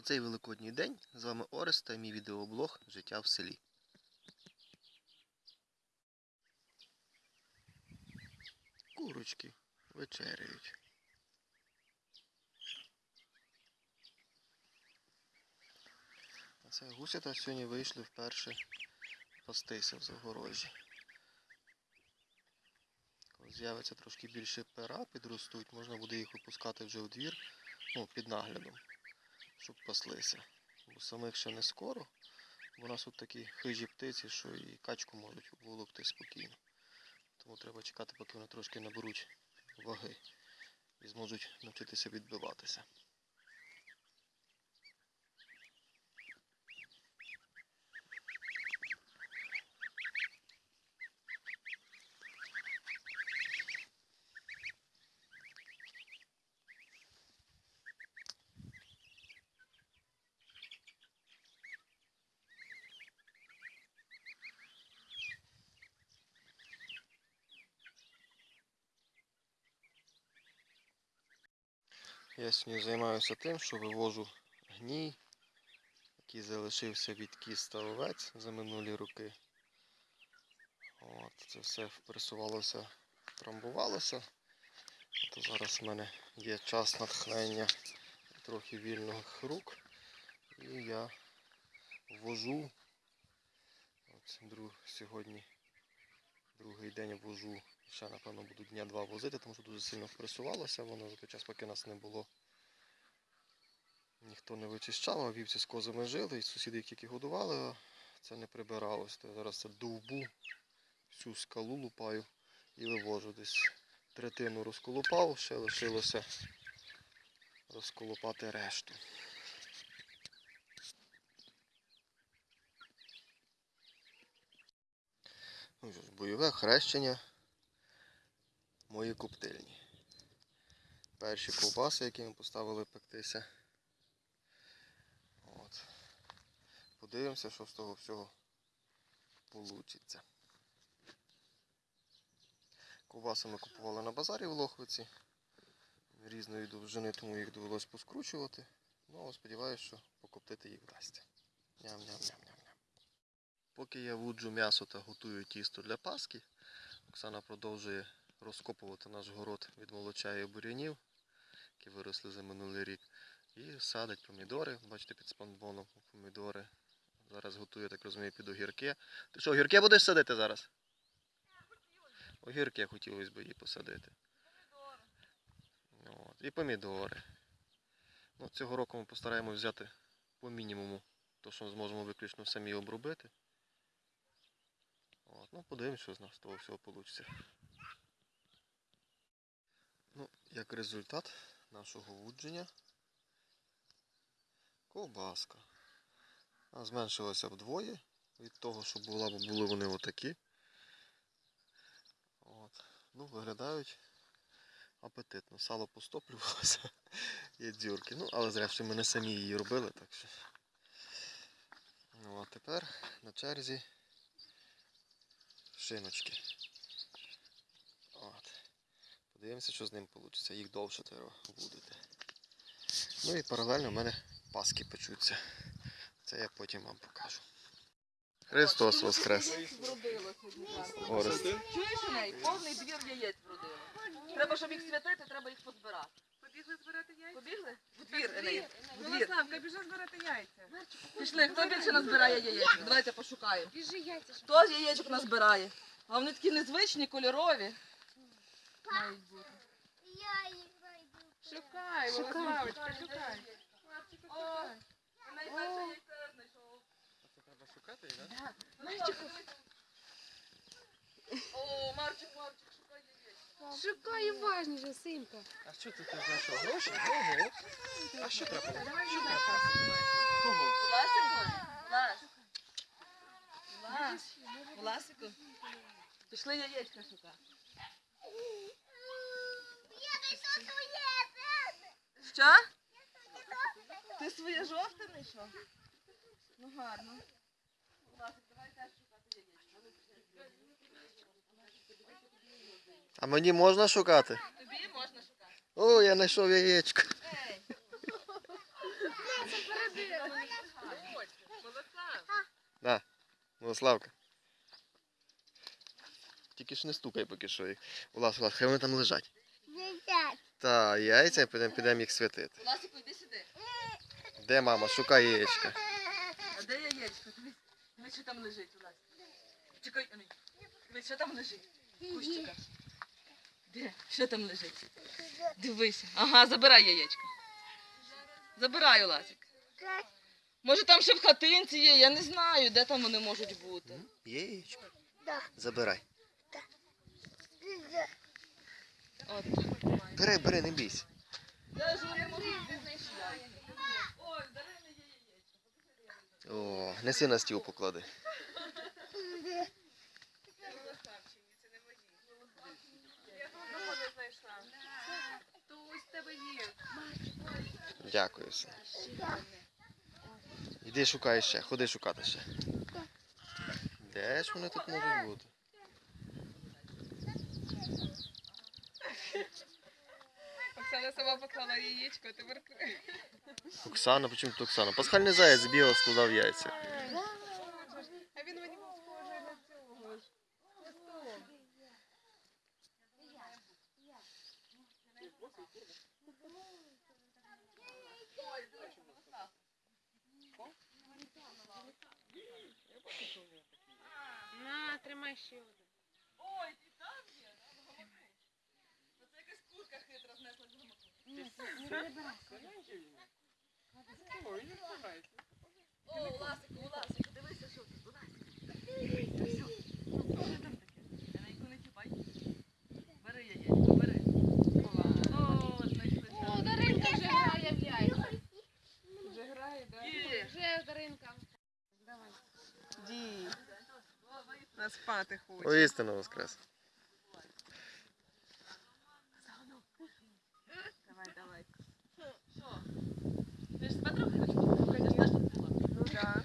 цей великодній день з вами Орест та мій відеоблог Життя в селі. Курочки вечеряють. Це гусята сьогодні вийшли вперше пастися в загорожі. Коли з'явиться трошки більше пера, підростуть, можна буде їх випускати вже у двір, ну, під наглядом, щоб паслися. Бо самих ще не скоро, бо у нас тут такі хижі птиці, що і качку можуть волокти спокійно. Тому треба чекати, поки вони трошки наберуть ваги і зможуть навчитися відбиватися. Я сьогодні займаюся тим, що вивожу гній, який залишився від кіз та овець за минулі роки. От, це все впресувалося, трамбувалося. От зараз в мене є час натхнення трохи вільних рук. І я ввожу. От, друг, сьогодні другий день ввожу Ще, напевно, буду дня два возити, тому що дуже сильно впресувалося воно за той час, поки нас не було. Ніхто не вичищав, а вівці з козами жили, і сусіди, їх тільки годували, а це не прибиралось. То я зараз це довбу, всю скалу лупаю і вивожу десь. Третину розколупав, ще лишилося розколупати решту. Ну бойове хрещення мої коптильні. Перші ковбаси, які ми поставили пектися. От. Подивимося, що з того всього вийде. Ковбаси ми купували на базарі в Лохвиці. Різної довжини, тому їх довелося поскручувати. Ну, сподіваюся, що покоптити їх вдасться. Ням-ням-ням-ням-ням. Поки я вуджу м'ясо та готую тісто для паски, Оксана продовжує розкопувати наш город від молоча і бурянів, які виросли за минулий рік. І садить помідори. Бачите, під спанбоном помідори. Зараз готує, так розумію, під огірки. Ти що, огірки будеш садити зараз? Огірки хотілося б її посадити. От. І помідори. Ну, цього року ми постараємось взяти по мінімуму, то що зможемо виключно самі обробити. От. Ну, подивимось, що з нас того всього вийде. Ну, як результат нашого вудження ковбаска. Вона зменшилася вдвоє від того, що була, були вони отакі. От. Ну, виглядають апетитно. Сало постоплювалося, є дзюрки. Ну, але зрештою ми не самі її робили, так що. Ну, а тепер на черзі шиночки. Подивимося, що з ним вийде. Їх довше треба будете. Ну і паралельно в мене паски печуться. Це я потім вам покажу. Христос Воскрес! Орест. Чуєш у неї? Повний двір яєць вродило. Треба, щоб їх святити, треба їх позбирати. Побігли збирати яйця? Побігли? В двір, Енеї. В двір. Милославка, біжи збирати яйця. Пішли, хто більше назбирає яєчок? Давайте пошукаємо. Біжи яйця. Хто яєчок назбирає? А вони такі незвичні, кольорові. Мають бути. Шукай, Милославочка, шукай. О, найперше яйце знайшов. Це треба шукати, так? О, Марчик, Марчик, шукай яєчко. Шукай уважніше, синка. А що ти тут знайшов? Гроші? Ого. А що треба? Що треба? Кого? Власику? Влас. Влас. Власику? Пішли яєчка шукати. Що? Ти своє жовте знайшов? Ну гарно. А мені можна шукати? Тобі можна шукати. О, я знайшов яєчко. Ей, Молодця. Милославка. Тільки ж не стукай поки що їх. Влас, Влас, хай вони там лежать. Та, яйця, підемо підемо їх святити. Ласику, йди сюди. Де мама? Шукай яєчка. А де яєчко? Дивись, дивись, що там лежить у нас. Чекай, Ані. Дивись, що там лежить. Кущика. Де? Що там лежить? Дивися. Ага, забирай яєчко. Забирай, Ласик. Може там ще в хатинці є, я не знаю, де там вони можуть бути. Яєчко. Забирай. От. Бери, бери, не бійся. О, неси на стіл поклади. Дякую, син. Іди шукай ще, ходи шукати ще. Де ж вони тут можуть бути? Оксана сама поклала яєчко, а тепер Оксана, почему тут Оксана? Пасхальний заяць бігав, складав яйця. А він мені був схожий на цього ж. На того. На, тримай ще один. Ой, з О, Ласику, Ласику, дивися, що тут. На яку не чіпай. Бери яєчко, бери. О, знайшли. О, Даринка вже грає в яйця. Вже грає, так? Вже Даринка. Давай. Ді. На спати хоче. Воістину воскрес. Давай, давай. Що? Ти же ж теж. Ну да.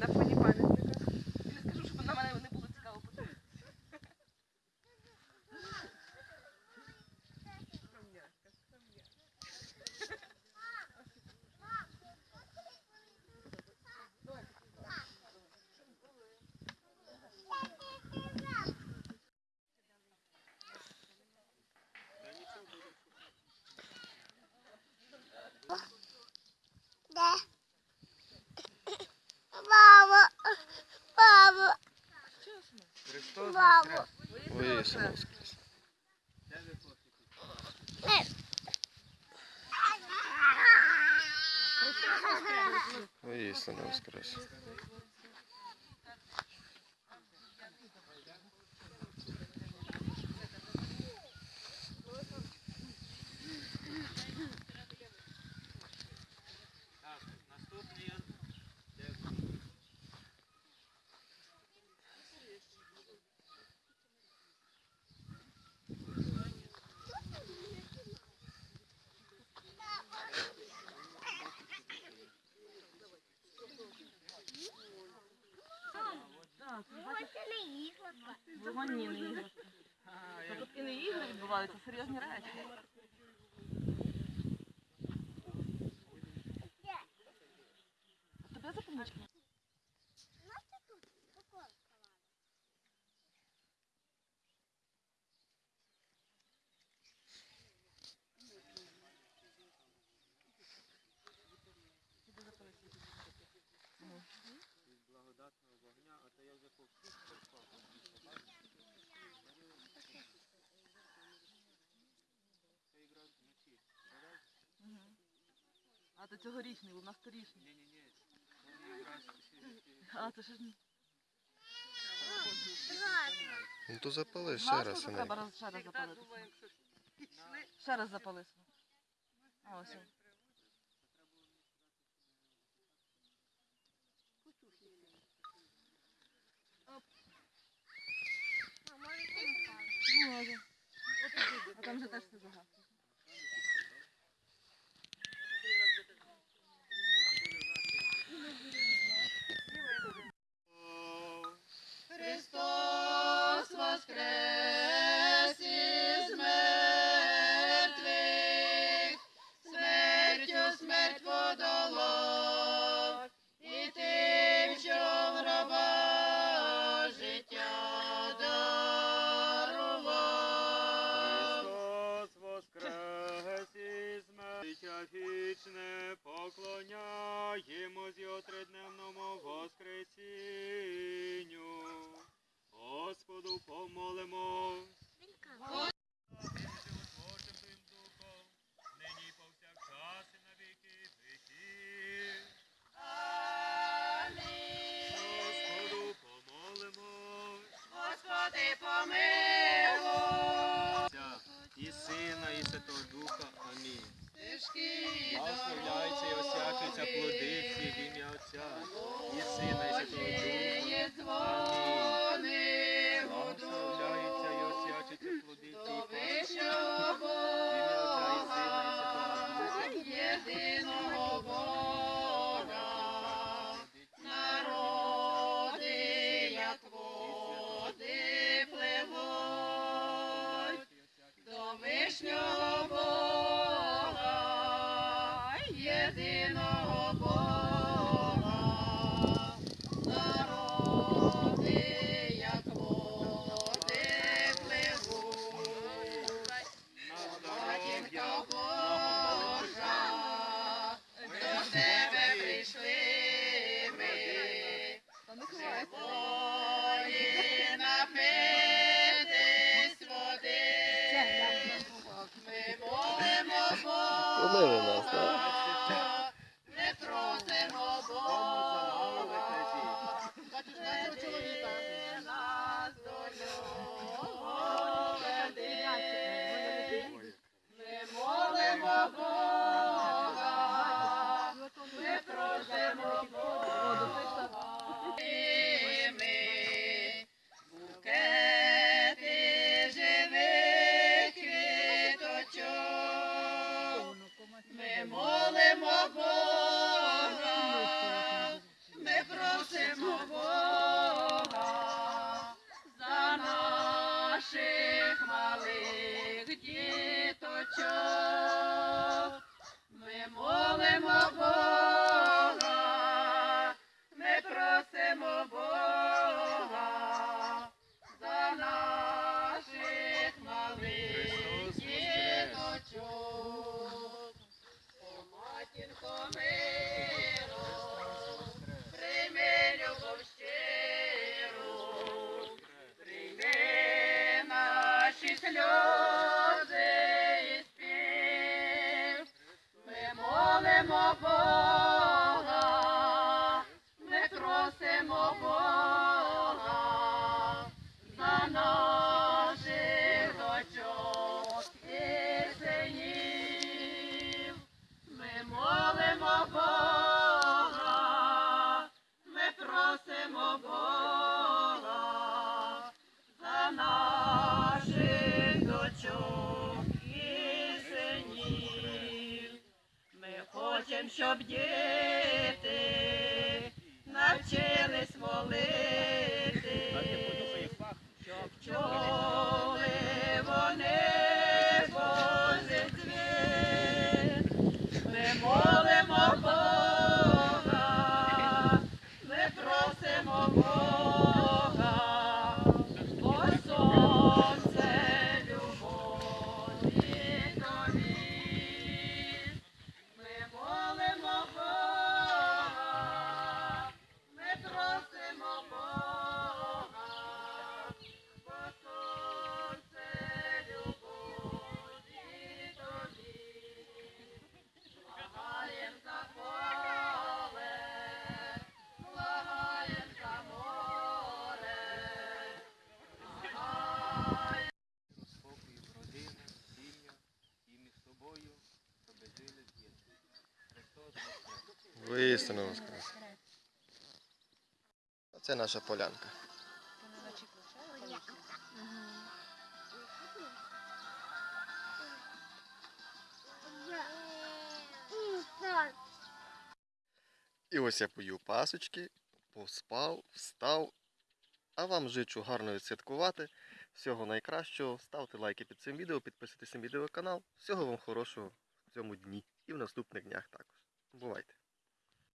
На фоне пам'ятника. Я не скажу, щоб на мене не було цікаво подивитися. Скромняшка, скромняшка. Баба, баба, баба. Воістину воскрес. Воістину воскрес. Вогонні не іграшки. Та тут і не відбуваються, серйозні речі. А тобі запомнички? А то цьогорічний, у нас торічний. Ні, ні, ні. А, то ще ж не. Ну то запали ще раз. то треба раз, ще раз запалити. Ще раз запали. А, ось. Ну. А там же теж все загасно. Це наша полянка. І ось я поїв пасочки, поспав, встав. А вам жичу гарно відсвяткувати. Всього найкращого. Ставте лайки під цим відео, підписуйтесь на відеоканал. Всього вам хорошого в цьому дні і в наступних днях також. Бувайте!